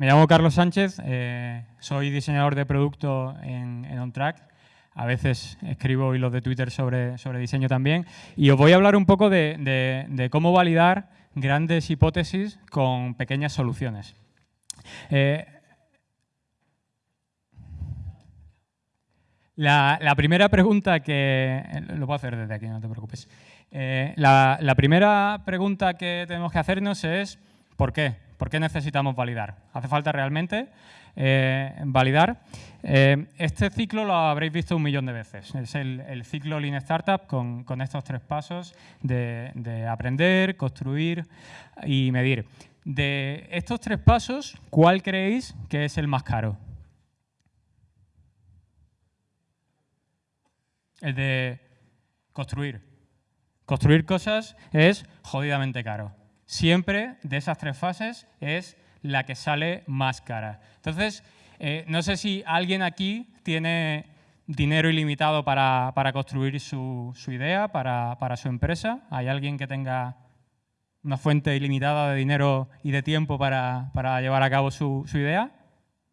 Me llamo Carlos Sánchez, eh, soy diseñador de producto en, OnTrack. A veces escribo hilos de Twitter sobre, sobre diseño también. Y os voy a hablar un poco de, cómo validar grandes hipótesis con pequeñas soluciones. Eh, la, primera pregunta que... Lo puedo hacer desde aquí, no te preocupes. Eh, la, la primera pregunta que tenemos que hacernos es ¿por qué? ¿Por qué necesitamos validar? ¿Hace falta realmente eh, validar? Eh, este ciclo lo habréis visto un millón de veces. Es el, ciclo Lean Startup con, estos tres pasos de, aprender, construir y medir. De estos tres pasos, ¿cuál creéis que es el más caro? El de construir. Construir cosas es jodidamente caro siempre de esas tres fases es la que sale más cara. Entonces, eh, no sé si alguien aquí tiene dinero ilimitado para, construir su, idea, para, su empresa. ¿Hay alguien que tenga una fuente ilimitada de dinero y de tiempo para, llevar a cabo su, idea?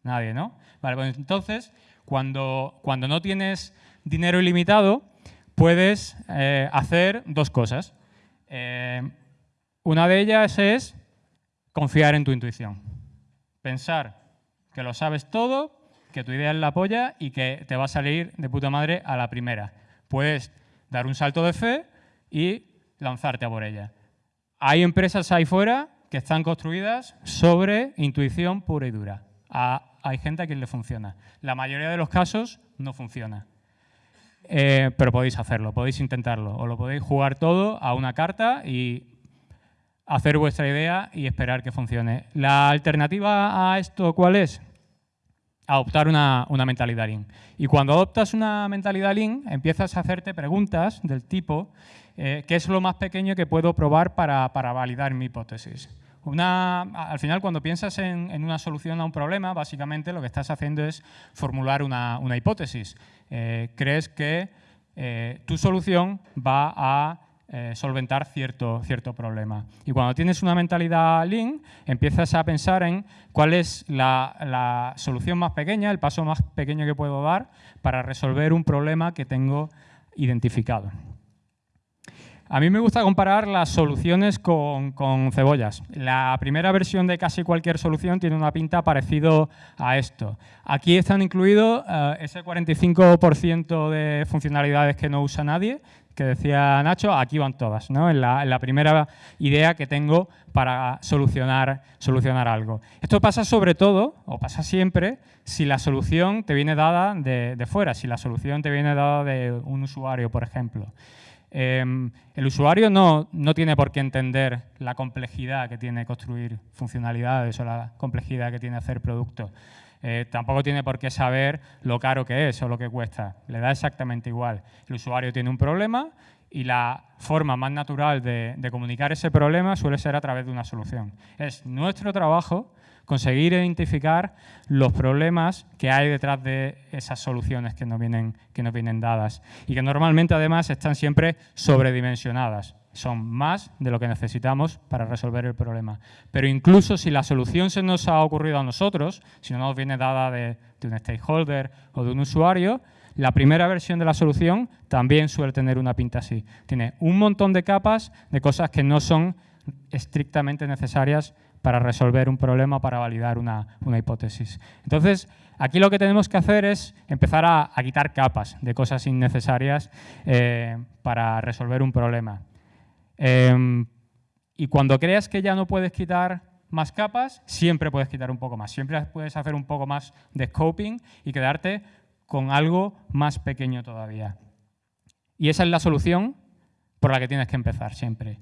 Nadie, ¿no? Vale, pues entonces, cuando, cuando no tienes dinero ilimitado, puedes eh, hacer dos cosas. Eh, una de ellas es confiar en tu intuición. Pensar que lo sabes todo, que tu idea es la polla y que te va a salir de puta madre a la primera. Puedes dar un salto de fe y lanzarte a por ella. Hay empresas ahí fuera que están construidas sobre intuición pura y dura. hay gente a quien le funciona. La mayoría de los casos no funciona. Eh, pero podéis hacerlo, podéis intentarlo. O lo podéis jugar todo a una carta y hacer vuestra idea y esperar que funcione. ¿La alternativa a esto cuál es? Adoptar una, mentalidad Lean. Y cuando adoptas una mentalidad Lean, empiezas a hacerte preguntas del tipo eh, ¿qué es lo más pequeño que puedo probar para, validar mi hipótesis? Una, al final, cuando piensas en, una solución a un problema, básicamente lo que estás haciendo es formular una, hipótesis. Eh, crees que eh, tu solución va a eh, solventar cierto, cierto problema. Y cuando tienes una mentalidad Lean, empiezas a pensar en cuál es la, solución más pequeña, el paso más pequeño que puedo dar para resolver un problema que tengo identificado. A mí me gusta comparar las soluciones con, cebollas. La primera versión de casi cualquier solución tiene una pinta parecido a esto. Aquí están incluidos eh, ese 45% de funcionalidades que no usa nadie, que decía Nacho, aquí van todas, ¿no? en, la, primera idea que tengo para solucionar, solucionar algo. Esto pasa sobre todo, o pasa siempre, si la solución te viene dada de, fuera, si la solución te viene dada de un usuario, por ejemplo. Em, el usuario no, no, tiene por qué entender la complejidad que tiene construir funcionalidades o la complejidad que tiene hacer productos. Eh, tampoco tiene por qué saber lo caro que es o lo que cuesta. Le da exactamente igual. El usuario tiene un problema y la forma más natural de, comunicar ese problema suele ser a través de una solución. Es nuestro trabajo conseguir identificar los problemas que hay detrás de esas soluciones que nos vienen, que nos vienen dadas y que normalmente además están siempre sobredimensionadas son más de lo que necesitamos para resolver el problema. Pero incluso si la solución se nos ha ocurrido a nosotros, si no nos viene dada de, un stakeholder o de un usuario, la primera versión de la solución también suele tener una pinta así. Tiene un montón de capas de cosas que no son estrictamente necesarias para resolver un problema, para validar una, hipótesis. Entonces, aquí lo que tenemos que hacer es empezar a, quitar capas de cosas innecesarias eh, para resolver un problema. Em, y cuando creas que ya no puedes quitar más capas, siempre puedes quitar un poco más. Siempre puedes hacer un poco más de scoping y quedarte con algo más pequeño todavía. Y esa es la solución por la que tienes que empezar siempre.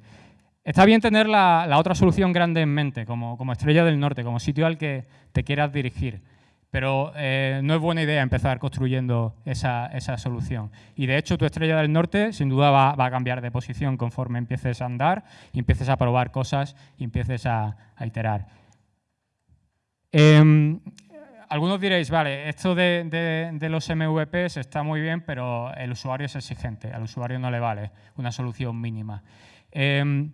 Está bien tener la, otra solución grande en mente, como, estrella del norte, como sitio al que te quieras dirigir pero eh, no es buena idea empezar construyendo esa, solución. Y de hecho tu estrella del norte sin duda va, a cambiar de posición conforme empieces a andar y empieces a probar cosas y empieces a, iterar. Em, algunos diréis, vale, esto de, los MVPs está muy bien, pero el usuario es exigente, al usuario no le vale una solución mínima. Em,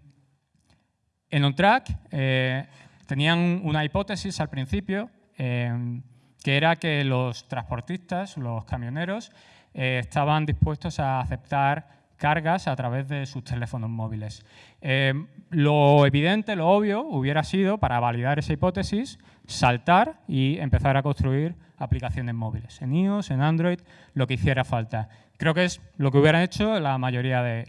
en OnTrack eh, tenían una hipótesis al principio, eh, que era que los transportistas, los camioneros, eh, estaban dispuestos a aceptar cargas a través de sus teléfonos móviles. Lo evidente, lo obvio, hubiera sido, para validar esa hipótesis, saltar y empezar a construir aplicaciones móviles, en iOS, en Android, lo que hiciera falta. Creo que es lo que hubieran hecho la mayoría de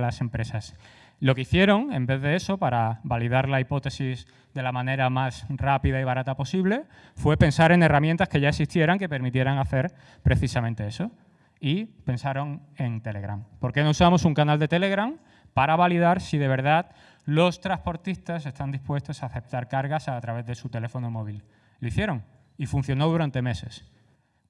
las empresas. Lo que hicieron, en vez de eso, para validar la hipótesis de la manera más rápida y barata posible, fue pensar en herramientas que ya existieran que permitieran hacer precisamente eso y pensaron en Telegram. ¿Por qué no usamos un canal de Telegram para validar si de verdad los transportistas están dispuestos a aceptar cargas a través de su teléfono móvil? Lo hicieron y funcionó durante meses.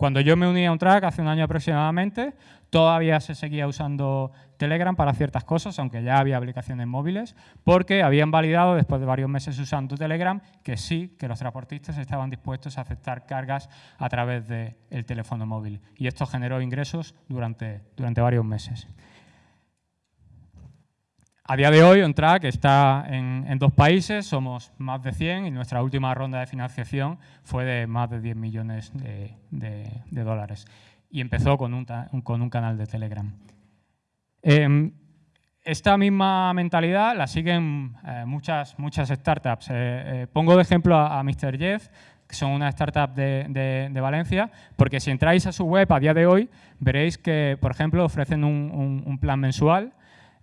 Cuando yo me uní a un track hace un año aproximadamente, todavía se seguía usando Telegram para ciertas cosas, aunque ya había aplicaciones móviles, porque habían validado, después de varios meses usando Telegram, que sí, que los transportistas estaban dispuestos a aceptar cargas a través del teléfono móvil. Y esto generó ingresos durante, durante varios meses. A día de hoy, OnTrack está en, dos países, somos más de 100 y nuestra última ronda de financiación fue de más de 10 millones de, dólares. Y empezó con un, canal de Telegram. Em, esta misma mentalidad la siguen eh, muchas, startups. Eh, eh, pongo de ejemplo a, Mr. Jeff, que son una startup de, Valencia, porque si entráis a su web a día de hoy, veréis que, por ejemplo, ofrecen un plan mensual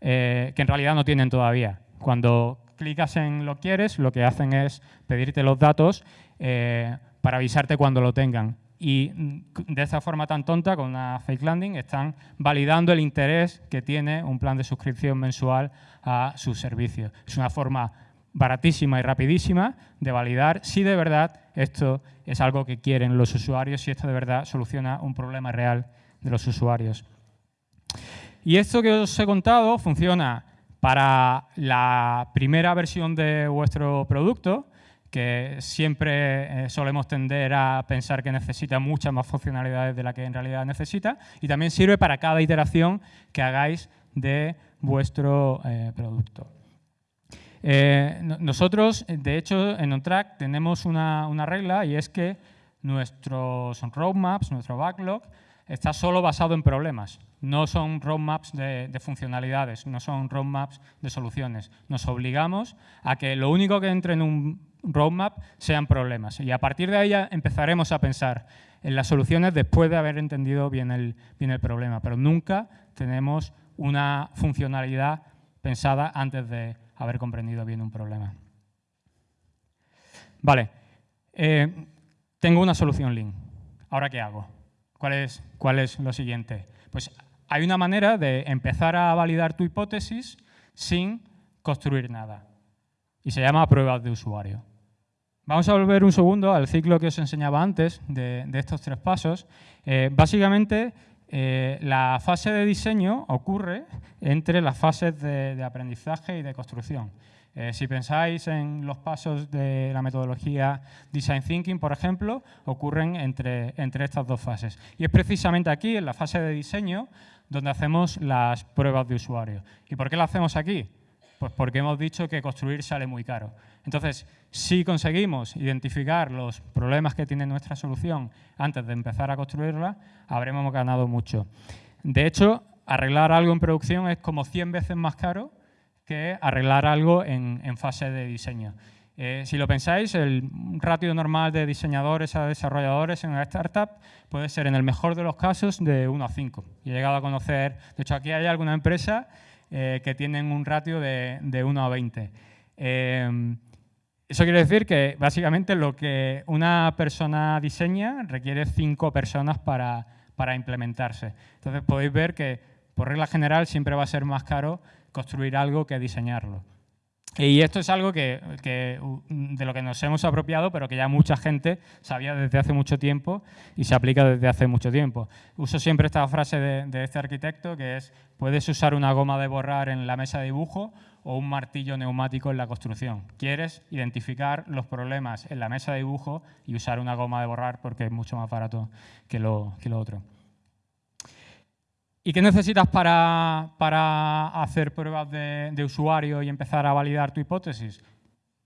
eh, que en realidad no tienen todavía. Cuando clicas en lo quieres, lo que hacen es pedirte los datos eh, para avisarte cuando lo tengan. Y mm, de esta forma tan tonta, con una fake landing, están validando el interés que tiene un plan de suscripción mensual a su servicio. Es una forma baratísima y rapidísima de validar si de verdad esto es algo que quieren los usuarios, si esto de verdad soluciona un problema real de los usuarios. Y esto que os he contado funciona para la primera versión de vuestro producto, que siempre eh, solemos tender a pensar que necesita muchas más funcionalidades de las que en realidad necesita, y también sirve para cada iteración que hagáis de vuestro eh, producto. Eh, nosotros, de hecho, en OnTrack tenemos una, una regla y es que nuestros roadmaps, nuestro backlog, está solo basado en problemas. No son roadmaps de, funcionalidades, no son roadmaps de soluciones. Nos obligamos a que lo único que entre en un roadmap sean problemas. Y a partir de ahí empezaremos a pensar en las soluciones después de haber entendido bien el, problema. Pero nunca tenemos una funcionalidad pensada antes de haber comprendido bien un problema. Vale, eh, tengo una solución Lean. ¿Ahora qué hago? ¿Cuál es, ¿Cuál es lo siguiente? Pues hay una manera de empezar a validar tu hipótesis sin construir nada. Y se llama pruebas de usuario. Vamos a volver un segundo al ciclo que os enseñaba antes de, estos tres pasos. Eh, básicamente, eh, la fase de diseño ocurre entre las fases de aprendizaje y de construcción. Eh, si pensáis en los pasos de la metodología Design Thinking, por ejemplo, ocurren entre, entre estas dos fases. Y es precisamente aquí, en la fase de diseño, donde hacemos las pruebas de usuario. ¿Y por qué lo hacemos aquí? Pues porque hemos dicho que construir sale muy caro. Entonces, si conseguimos identificar los problemas que tiene nuestra solución antes de empezar a construirla, habremos ganado mucho. De hecho, arreglar algo en producción es como 100 veces más caro que arreglar algo en, fase de diseño. Eh, si lo pensáis, el ratio normal de diseñadores a desarrolladores en una startup puede ser, en el mejor de los casos, de 1 a 5. he llegado a conocer, de hecho, aquí hay alguna empresa eh, que tienen un ratio de, de 1 a 20. Eh, eso quiere decir que, básicamente, lo que una persona diseña requiere 5 personas para, para implementarse. Entonces, podéis ver que, por regla general, siempre va a ser más caro construir algo que diseñarlo. Y esto es algo que, de lo que nos hemos apropiado, pero que ya mucha gente sabía desde hace mucho tiempo y se aplica desde hace mucho tiempo. Uso siempre esta frase de, este arquitecto, que es, puedes usar una goma de borrar en la mesa de dibujo o un martillo neumático en la construcción. Quieres identificar los problemas en la mesa de dibujo y usar una goma de borrar porque es mucho más barato que lo, que lo otro. ¿Y qué necesitas para, hacer pruebas de, usuario y empezar a validar tu hipótesis?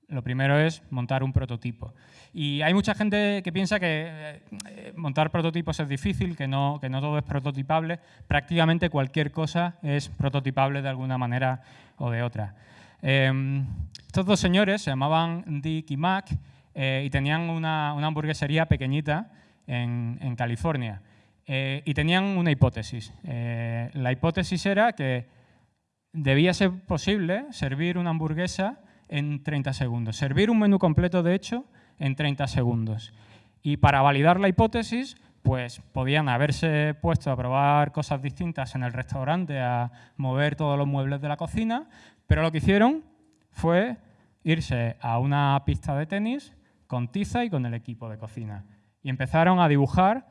lo primero es montar un prototipo. Y hay mucha gente que piensa que eh, montar prototipos es difícil, que no, que no todo es prototipable. Prácticamente cualquier cosa es prototipable de alguna manera o de otra. Em, estos dos señores se llamaban Dick y Mac eh, y tenían una, una hamburguesería pequeñita en California. Eh, y tenían una hipótesis. la hipótesis era que debía ser posible servir una hamburguesa en 30 segundos. Servir un menú completo, de hecho, en 30 segundos. Y para validar la hipótesis, pues podían haberse puesto a probar cosas distintas en el restaurante, a mover todos los muebles de la cocina, pero lo que hicieron fue irse a una pista de tenis con tiza y con el equipo de cocina. Y empezaron a dibujar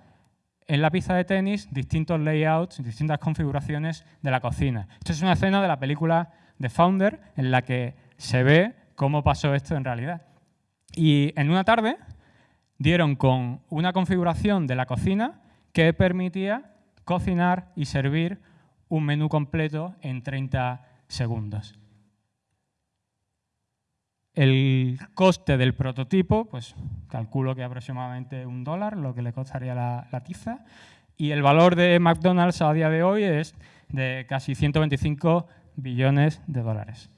en la pista de tenis distintos layouts, distintas configuraciones de la cocina. Esto es una escena de la película The Founder en la que se ve cómo pasó esto en realidad. Y en una tarde dieron con una configuración de la cocina que permitía cocinar y servir un menú completo en 30 segundos. El coste del prototipo, pues calculo que aproximadamente un dólar, lo que le costaría la, tiza. Y el valor de McDonald's a día de hoy es de casi 125 billones de dólares.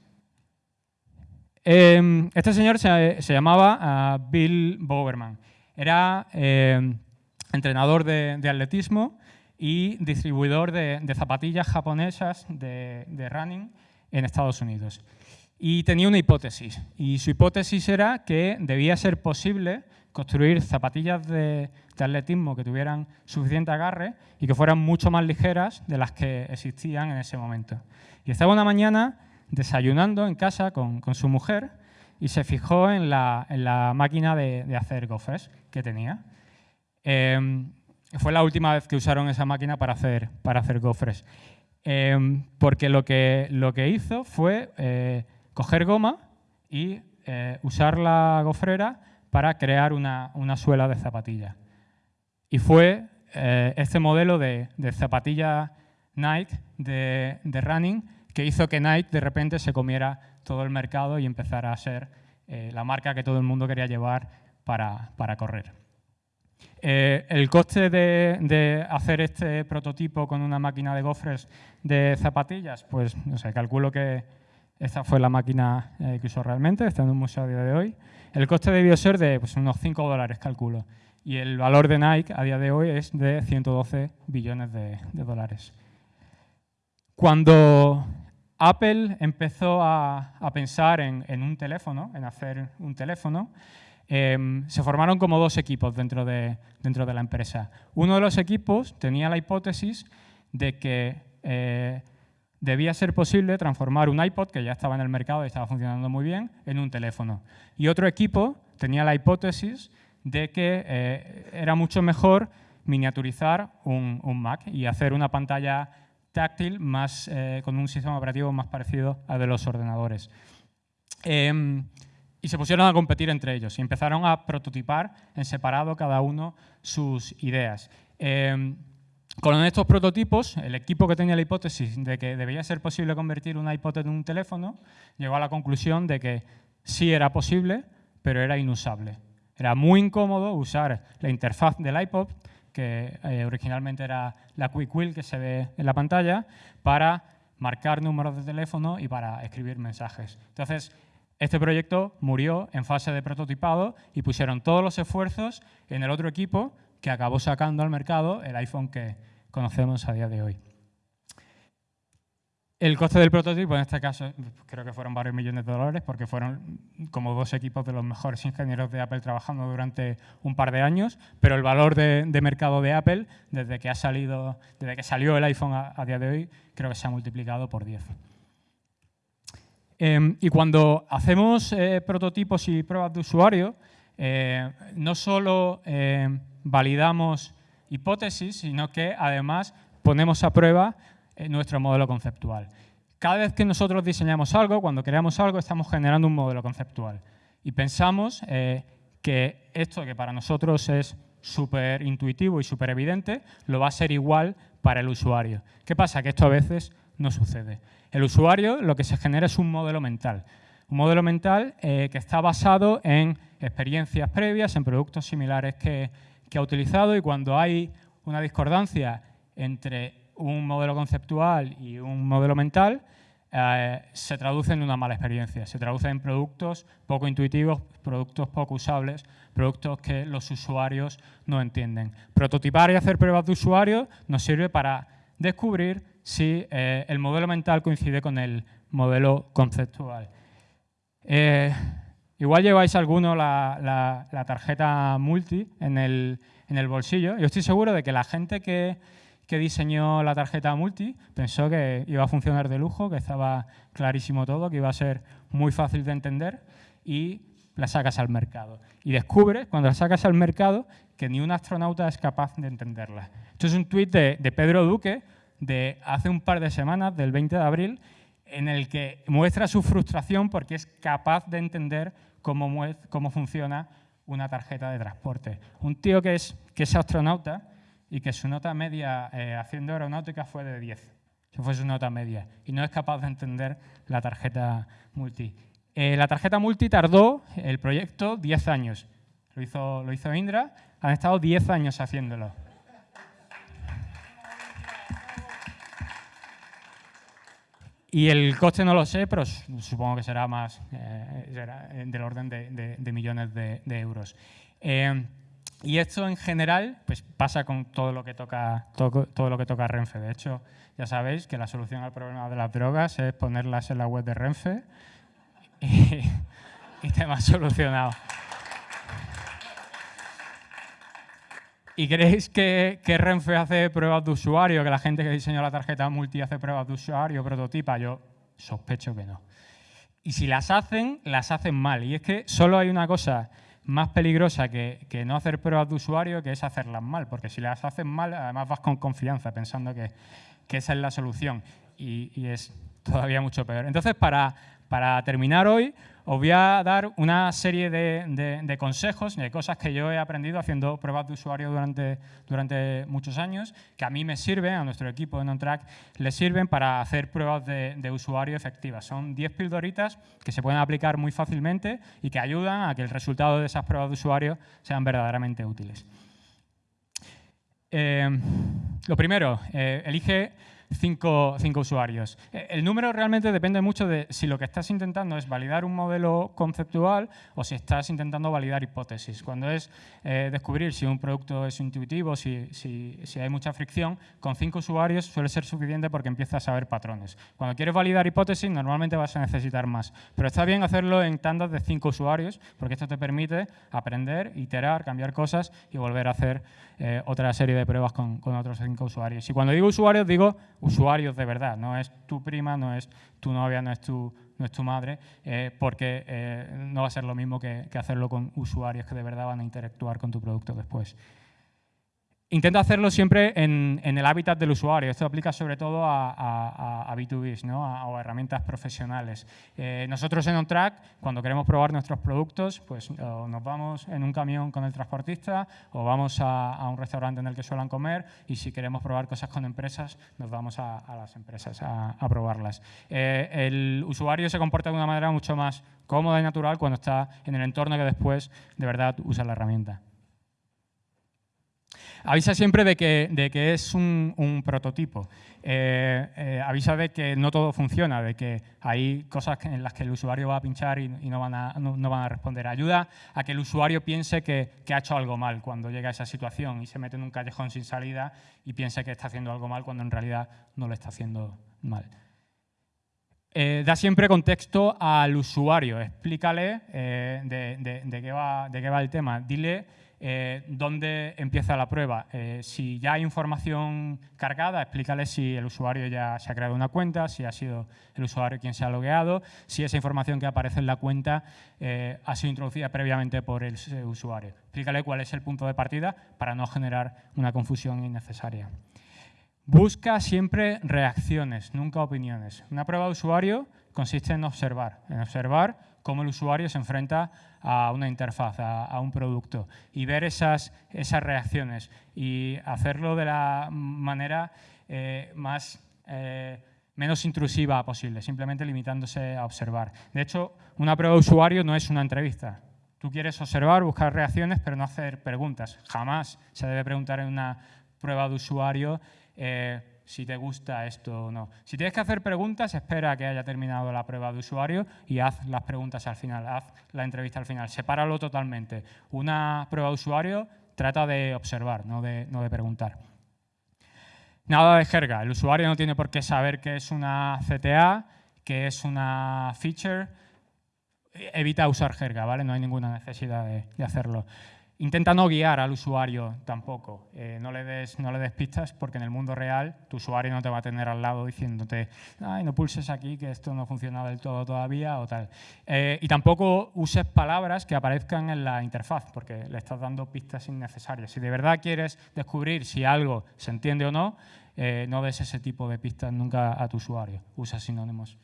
Em, este señor se, llamaba ah, Bill Bowerman. Era em, entrenador de, atletismo y distribuidor de, zapatillas japonesas de, de running en Estados Unidos. Y tenía una hipótesis, y su hipótesis era que debía ser posible construir zapatillas de, atletismo que tuvieran suficiente agarre y que fueran mucho más ligeras de las que existían en ese momento. Y estaba una mañana desayunando en casa con, su mujer y se fijó en la, máquina de, hacer gofres que tenía. Em, fue la última vez que usaron esa máquina para hacer, para hacer gofres. Em, porque lo que, lo que hizo fue eh, coger goma y eh, usar la gofrera para crear una, suela de zapatilla. Y fue eh, este modelo de, zapatilla Nike de, running que hizo que Nike de repente se comiera todo el mercado y empezara a ser eh, la marca que todo el mundo quería llevar para, correr. el coste de, de, hacer este prototipo con una máquina de gofres de zapatillas, pues no sé, calculo que esta fue la máquina eh, que usó realmente, está en un museo a día de hoy. El coste debió ser de pues, unos 5 dólares, calculo. Y el valor de Nike a día de hoy es de 112 billones de, dólares. Cuando Apple empezó a, pensar en, un teléfono, en hacer un teléfono, em, se formaron como dos equipos dentro de, la empresa. Uno de los equipos tenía la hipótesis de que eh, debía ser posible transformar un iPod, que ya estaba en el mercado y estaba funcionando muy bien, en un teléfono. Y otro equipo tenía la hipótesis de que eh, era mucho mejor miniaturizar un, Mac y hacer una pantalla táctil más, eh, con un sistema operativo más parecido al de los ordenadores. Em, y se pusieron a competir entre ellos y empezaron a prototipar en separado cada uno sus ideas. Em, con estos prototipos, el equipo que tenía la hipótesis de que debía ser posible convertir un iPod en un teléfono, llegó a la conclusión de que sí era posible, pero era inusable. Era muy incómodo usar la interfaz del iPod, que eh, originalmente era la Quick Wheel que se ve en la pantalla, para marcar números de teléfono y para escribir mensajes. Entonces, este proyecto murió en fase de prototipado y pusieron todos los esfuerzos en el otro equipo que acabó sacando al mercado el iPhone que conocemos a día de hoy. El coste del prototipo, en este caso, creo que fueron varios millones de dólares, porque fueron como dos equipos de los mejores ingenieros de Apple trabajando durante un par de años, pero el valor de, mercado de Apple, desde que, ha salido, desde que salió el iPhone a, día de hoy, creo que se ha multiplicado por 10. Em, y cuando hacemos eh, prototipos y pruebas de usuario, eh, no solo eh, validamos hipótesis, sino que además ponemos a prueba eh, nuestro modelo conceptual. Cada vez que nosotros diseñamos algo, cuando creamos algo, estamos generando un modelo conceptual. Y pensamos eh, que esto que para nosotros es súper intuitivo y súper evidente, lo va a ser igual para el usuario. ¿Qué pasa? Que esto a veces no sucede. El usuario lo que se genera es un modelo mental. Un modelo mental eh, que está basado en experiencias previas, en productos similares que, ha utilizado y cuando hay una discordancia entre un modelo conceptual y un modelo mental, eh, se traduce en una mala experiencia, se traduce en productos poco intuitivos, productos poco usables, productos que los usuarios no entienden. Prototipar y hacer pruebas de usuario nos sirve para descubrir si eh, el modelo mental coincide con el modelo conceptual. Eh, igual lleváis alguno la, tarjeta multi en el, bolsillo. Yo estoy seguro de que la gente que, diseñó la tarjeta multi pensó que iba a funcionar de lujo, que estaba clarísimo todo, que iba a ser muy fácil de entender y la sacas al mercado. Y descubres, cuando la sacas al mercado, que ni un astronauta es capaz de entenderla. Esto es un tuit de, de Pedro Duque de hace un par de semanas, del 20 de abril, en el que muestra su frustración porque es capaz de entender cómo, cómo funciona una tarjeta de transporte. Un tío que es, que es astronauta y que su nota media eh, haciendo aeronáutica fue de 10. Eso fue su nota media. Y no es capaz de entender la tarjeta multi. Eh, la tarjeta multi tardó el proyecto 10 años. Lo hizo, lo hizo Indra. Han estado 10 años haciéndolo. Y el coste no lo sé, pero supongo que será más eh, eh, del orden de, millones de, euros. Eh, y esto en general pues pasa con todo lo que toca todo, lo que toca Renfe. De hecho, ya sabéis que la solución al problema de las drogas es ponerlas en la web de Renfe y, y tema solucionado. ¿Y creéis que, Renfe hace pruebas de usuario, que la gente que diseñó la tarjeta multi hace pruebas de usuario, prototipa? Yo sospecho que no. Y si las hacen, las hacen mal. Y es que solo hay una cosa más peligrosa que, no hacer pruebas de usuario, que es hacerlas mal. Porque si las hacen mal, además vas con confianza, pensando que, esa es la solución. Y, y es todavía mucho peor. Entonces, para, para terminar hoy, os voy a dar una serie de, consejos, de cosas que yo he aprendido haciendo pruebas de usuario durante, muchos años, que a mí me sirven, a nuestro equipo de NonTrack, les sirven para hacer pruebas de, usuario efectivas. Son 10 pildoritas que se pueden aplicar muy fácilmente y que ayudan a que el resultado de esas pruebas de usuario sean verdaderamente útiles. Eh, lo primero, eh, elige cinco, usuarios. Eh, el número realmente depende mucho de si lo que estás intentando es validar un modelo conceptual o si estás intentando validar hipótesis. Cuando es eh, descubrir si un producto es intuitivo, si, si, si, hay mucha fricción, con cinco usuarios suele ser suficiente porque empiezas a ver patrones. Cuando quieres validar hipótesis, normalmente vas a necesitar más. Pero está bien hacerlo en tandas de cinco usuarios porque esto te permite aprender, iterar, cambiar cosas y volver a hacer eh, otra serie de pruebas con, otros cinco usuarios. Y cuando digo usuarios, digo usuarios de verdad, no es tu prima, no es tu novia, no es tu, no es tu madre, eh, porque eh, no va a ser lo mismo que hacerlo con usuarios que de verdad van a interactuar con tu producto después. Intenta hacerlo siempre en, el hábitat del usuario. Esto aplica sobre todo a, B2B ¿no? o a herramientas profesionales. Eh, nosotros en OnTrack, cuando queremos probar nuestros productos, pues nos vamos en un camión con el transportista o vamos a, un restaurante en el que suelen comer y si queremos probar cosas con empresas, nos vamos a, las empresas a, probarlas. Eh, el usuario se comporta de una manera mucho más cómoda y natural cuando está en el entorno que después de verdad usa la herramienta. Avisa siempre de que, es un, prototipo. Eh, eh, avisa de que no todo funciona, de que hay cosas en las que el usuario va a pinchar y, no, van a, responder. Ayuda a que el usuario piense que, ha hecho algo mal cuando llega a esa situación y se mete en un callejón sin salida y piense que está haciendo algo mal cuando en realidad no lo está haciendo mal. Eh, da siempre contexto al usuario, explícale de qué va el tema. Dile eh, dónde empieza la prueba. Eh, si ya hay información cargada, explícale si el usuario ya se ha creado una cuenta, si ha sido el usuario quien se ha logueado, si esa información que aparece en la cuenta eh, ha sido introducida previamente por el usuario. Explícale cuál es el punto de partida para no generar una confusión innecesaria. Busca siempre reacciones, nunca opiniones. Una prueba de usuario consiste en observar, en observar cómo el usuario se enfrenta a una interfaz, a, un producto y ver esas, esas reacciones y hacerlo de la manera eh, más, eh, menos intrusiva posible, simplemente limitándose a observar. De hecho, una prueba de usuario no es una entrevista. Tú quieres observar, buscar reacciones, pero no hacer preguntas. Jamás se debe preguntar en una prueba de usuario eh, si te gusta esto o no. Si tienes que hacer preguntas, espera a que haya terminado la prueba de usuario y haz las preguntas al final, haz la entrevista al final. Sepáralo totalmente. Una prueba de usuario trata de observar, no de, no de preguntar. Nada de jerga. El usuario no tiene por qué saber qué es una CTA, qué es una feature. Evita usar jerga, ¿vale? No hay ninguna necesidad de, hacerlo. Intenta no guiar al usuario tampoco. Eh, no, le des, no le des pistas porque en el mundo real tu usuario no te va a tener al lado diciéndote Ay, no pulses aquí que esto no funciona del todo todavía o tal. Eh, y tampoco uses palabras que aparezcan en la interfaz porque le estás dando pistas innecesarias. Si de verdad quieres descubrir si algo se entiende o no, eh, no des ese tipo de pistas nunca a tu usuario. Usa sinónimos.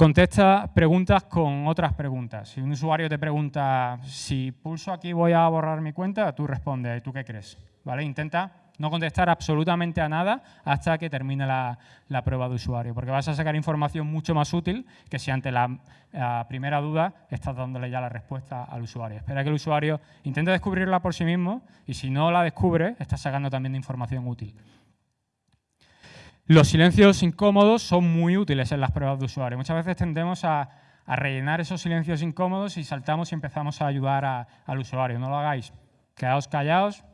Contesta preguntas con otras preguntas. Si un usuario te pregunta si pulso aquí voy a borrar mi cuenta, tú respondes, ¿tú qué crees? ¿Vale? Intenta no contestar absolutamente a nada hasta que termine la, prueba de usuario, porque vas a sacar información mucho más útil que si ante la, la, primera duda estás dándole ya la respuesta al usuario. Espera que el usuario intente descubrirla por sí mismo y si no la descubre, estás sacando también información útil. Los silencios incómodos son muy útiles en las pruebas de usuario. Muchas veces tendemos a, rellenar esos silencios incómodos y saltamos y empezamos a ayudar al usuario. No lo hagáis. Quedaos callados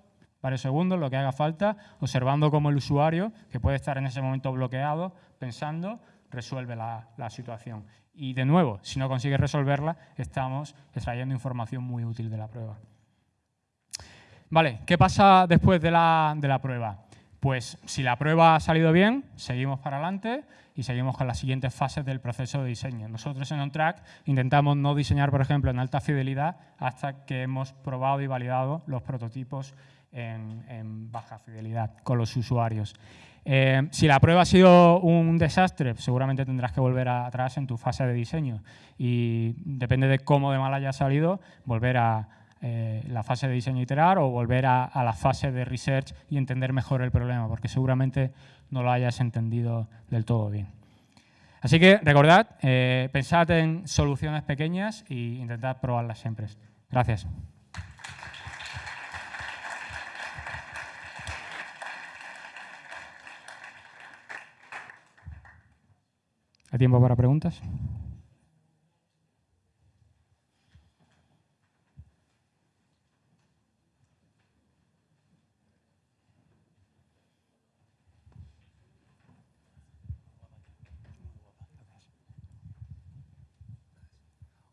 varios segundos, lo que haga falta, observando cómo el usuario, que puede estar en ese momento bloqueado, pensando, resuelve la, situación. Y de nuevo, si no consigue resolverla, estamos extrayendo información muy útil de la prueba. Vale, ¿qué pasa después de la, de la prueba? Pues si la prueba ha salido bien, seguimos para adelante y seguimos con las siguientes fases del proceso de diseño. Nosotros en OnTrack intentamos no diseñar, por ejemplo, en alta fidelidad hasta que hemos probado y validado los prototipos en, baja fidelidad con los usuarios. Eh, si la prueba ha sido un desastre, seguramente tendrás que volver atrás en tu fase de diseño y depende de cómo de mal haya salido, volver a, eh, la fase de diseño iterar o volver a, la fase de research y entender mejor el problema, porque seguramente no lo hayas entendido del todo bien. Así que recordad, eh, pensad en soluciones pequeñas e intentad probarlas siempre. Gracias. ¿Hay tiempo para preguntas?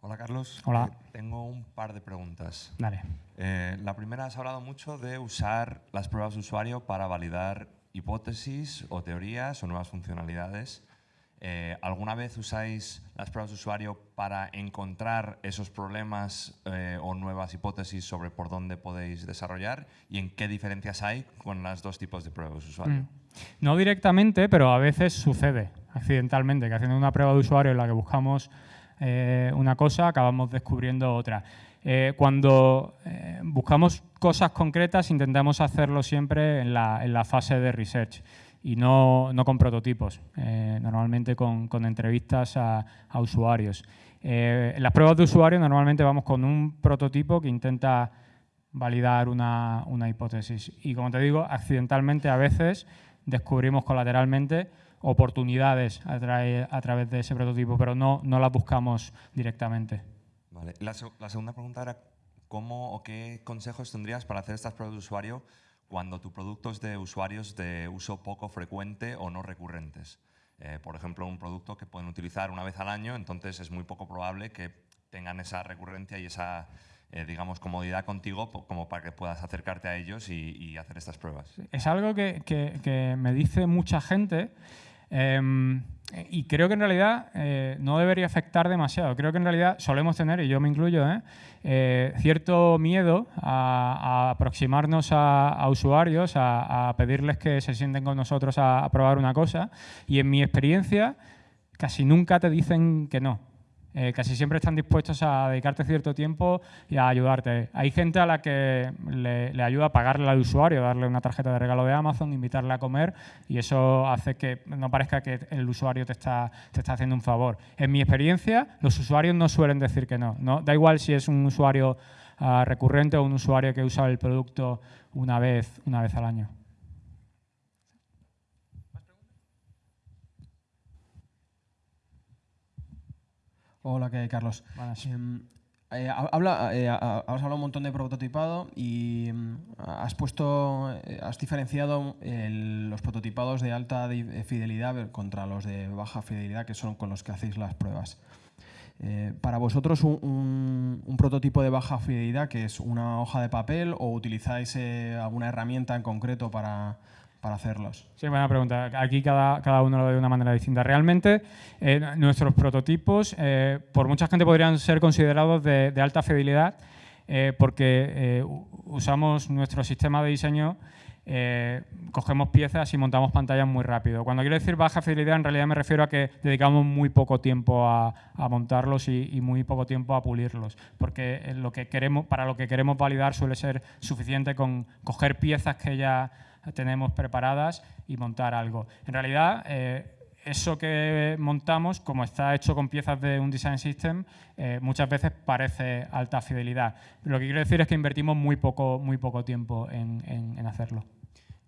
Hola Carlos. Hola. Eh, tengo un par de preguntas. Dale. Eh, la primera, has hablado mucho de usar las pruebas de usuario para validar hipótesis o teorías o nuevas funcionalidades. Eh, ¿Alguna vez usáis las pruebas de usuario para encontrar esos problemas o nuevas hipótesis sobre por dónde podéis desarrollar y en qué diferencias hay con los dos tipos de pruebas de usuario? Mm. No directamente, pero a veces sucede accidentalmente, que haciendo una prueba de usuario en la que buscamos eh, una cosa, acabamos descubriendo otra. Eh, cuando eh, buscamos cosas concretas, intentamos hacerlo siempre en la, fase de research y no, con prototipos, normalmente con, entrevistas a, usuarios. en las pruebas de usuario normalmente vamos con un prototipo que intenta validar una, una hipótesis. Y como te digo, accidentalmente a veces descubrimos colateralmente oportunidades a, través de ese prototipo, pero no, no las buscamos directamente. Vale. La, segunda pregunta era cómo o qué consejos tendrías para hacer estas pruebas de usuario cuando tu producto es de usuarios de uso poco frecuente o no recurrentes. Eh, por ejemplo, un producto que pueden utilizar una vez al año, entonces es muy poco probable que tengan esa recurrencia y esa eh, digamos, comodidad contigo como para que puedas acercarte a ellos y, hacer estas pruebas. Es algo que, que me dice mucha gente Em, y creo que en realidad eh, no debería afectar demasiado. Creo que en realidad solemos tener, y yo me incluyo, ¿eh? Eh, cierto miedo a, aproximarnos a, usuarios, a, pedirles que se sienten con nosotros a, probar una cosa. Y en mi experiencia, casi nunca te dicen que no. Eh, casi siempre están dispuestos a dedicarte cierto tiempo y a ayudarte. Hay gente a la que le, ayuda a pagarle al usuario, darle una tarjeta de regalo de Amazon, invitarle a comer y eso hace que no parezca que el usuario te está, te está haciendo un favor. En mi experiencia, los usuarios no suelen decir que no. ¿no? Da igual si es un usuario ah, recurrente o un usuario que usa el producto una vez, una vez al año. Hola, ¿qué hay, Carlos? Em, eh, habla, eh, has hablado un montón de prototipado y em, has puesto, eh, has diferenciado los prototipados de alta fidelidad contra los de baja fidelidad, que son con los que hacéis las pruebas. para vosotros, un, un, prototipo de baja fidelidad, que es una hoja de papel, o utilizáis alguna herramienta en concreto para, para hacerlos? Sí, buena pregunta. Aquí cada, cada uno lo ve de una manera distinta. Realmente, eh, nuestros prototipos, eh, por mucha gente podrían ser considerados de, alta fidelidad, eh, porque usamos nuestro sistema de diseño, cogemos piezas y montamos pantallas muy rápido. Cuando quiero decir baja fidelidad, en realidad me refiero a que dedicamos muy poco tiempo a, montarlos y, y, muy poco tiempo a pulirlos, porque lo que queremos, para lo que queremos validar suele ser suficiente con coger piezas que ya tenemos preparadas y montar algo. En realidad, eh, eso que montamos, como está hecho con piezas de un design system, eh, muchas veces parece alta fidelidad. Lo que quiero decir es que invertimos muy poco, muy poco tiempo en hacerlo.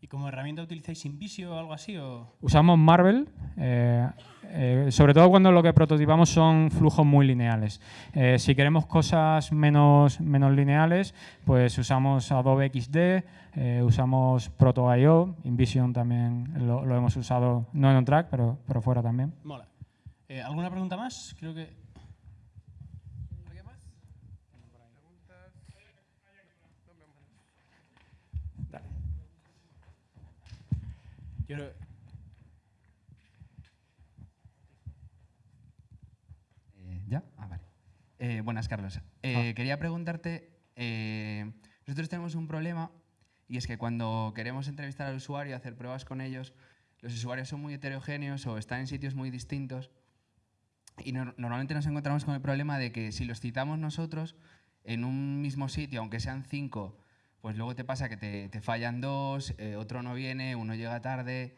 ¿Y como herramienta utilizáis InVisio o algo así? O? Usamos Marvel, eh, eh, sobre todo cuando lo que prototipamos son flujos muy lineales. Eh, si queremos cosas menos, menos lineales, pues usamos Adobe XD, usamos Proto.io, InVision también lo, hemos usado, no en OnTrack, pero, pero fuera también. Mola. ¿Alguna pregunta más? Creo que... Eh, ¿Ya? Ah, vale. Eh, buenas, Carlos. Eh, ah. Quería preguntarte, nosotros tenemos un problema y es que cuando queremos entrevistar al usuario, y hacer pruebas con ellos, los usuarios son muy heterogéneos o están en sitios muy distintos y normalmente nos encontramos con el problema de que si los citamos nosotros en un mismo sitio, aunque sean cinco, pues luego te pasa que te, fallan dos, eh, otro no viene, uno llega tarde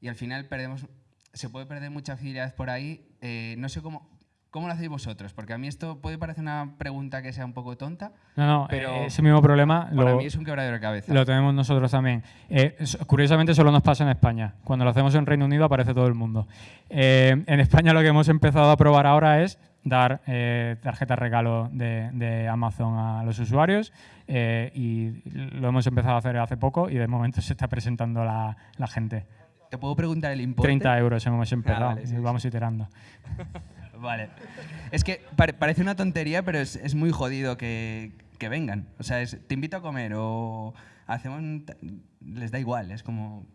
y al final perdemos, se puede perder mucha fidelidad por ahí. Eh, no sé cómo, ¿Cómo lo hacéis vosotros? Porque a mí esto puede parecer una pregunta que sea un poco tonta. No, no, pero eh, ese mismo problema. Para mí es un quebradero de cabeza. Lo tenemos nosotros también. curiosamente, solo nos pasa en España. Cuando lo hacemos en Reino Unido aparece todo el mundo. en España lo que hemos empezado a probar ahora es dar eh, tarjetas regalo de, Amazon a los usuarios eh, y lo hemos empezado a hacer hace poco y de momento se está presentando la, gente. ¿Te puedo preguntar el importe? 30 euros hemos empezado ah, y vamos iterando. vale. Es que parece una tontería, pero es, muy jodido que, vengan. O sea, te invito a comer o hacemos... Les da igual, es como...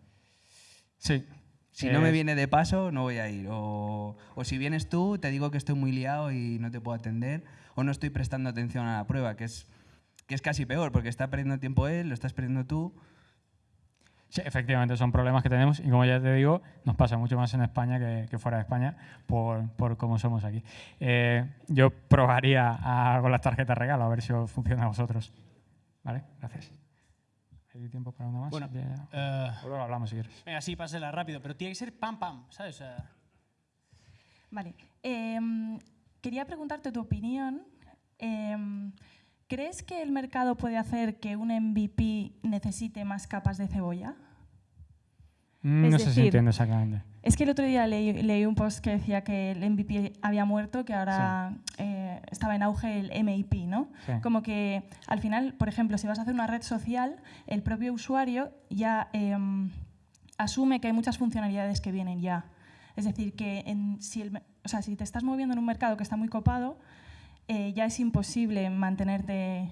Sí, si no me viene de paso, no voy a ir. O, si vienes tú, te digo que estoy muy liado y no te puedo atender. O no estoy prestando atención a la prueba, que es, que es casi peor, porque está perdiendo tiempo él, lo estás perdiendo tú. Sí, efectivamente, son problemas que tenemos y como ya te digo, nos pasa mucho más en España que, fuera de España por, por cómo somos aquí. Eh, yo probaría con las tarjetas regalo a ver si funciona a vosotros. ¿Vale? Gracias. ¿Hay tiempo para una más? Bueno, eh, hablamos si quieres. Venga, sí, pásela rápido, pero tiene que ser pam, pam, ¿sabes? Vale. Em, quería preguntarte tu opinión. Em, ¿Crees que el mercado puede hacer que un MVP necesite más capas de cebolla? Mm, no sé si entiendo exactamente. Es que el otro día leí, un post que decía que el MVP había muerto, que ahora eh, estaba en auge el MIP, ¿no? Como que al final, por ejemplo, si vas a hacer una red social, el propio usuario ya em, asume que hay muchas funcionalidades que vienen ya. Es decir, que si, o sea, si te estás moviendo en un mercado que está muy copado, eh, ya es imposible mantenerte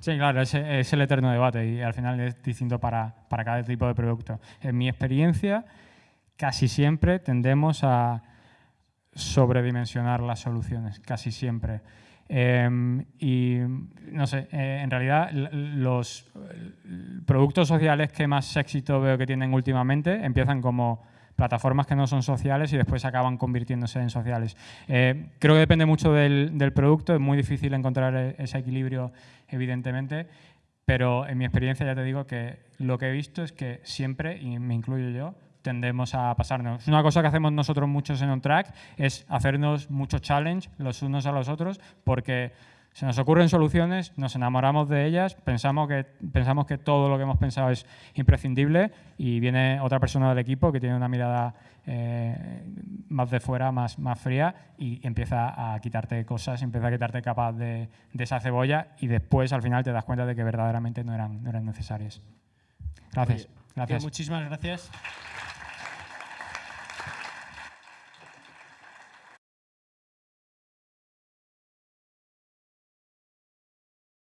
Sí, claro, es, es, el eterno debate y al final es distinto para, para, cada tipo de producto. En mi experiencia, casi siempre tendemos a sobredimensionar las soluciones, casi siempre. Em, y no sé, eh, en realidad los productos sociales que más éxito veo que tienen últimamente empiezan como plataformas que no son sociales y después acaban convirtiéndose en sociales. Eh, creo que depende mucho del, del, producto, es muy difícil encontrar e, ese equilibrio, evidentemente, pero en mi experiencia ya te digo que lo que he visto es que siempre, y me incluyo yo, tendemos a pasarnos. Una cosa que hacemos nosotros muchos en OnTrack es hacernos mucho challenge los unos a los otros porque se nos ocurren soluciones, nos enamoramos de ellas, pensamos que, pensamos que todo lo que hemos pensado es imprescindible y viene otra persona del equipo que tiene una mirada eh, más de fuera, más, más fría y empieza a quitarte cosas, empieza a quitarte capas de, de, esa cebolla y después al final te das cuenta de que verdaderamente no eran, no eran necesarias. Gracias. Oye, gracias. Muchísimas gracias.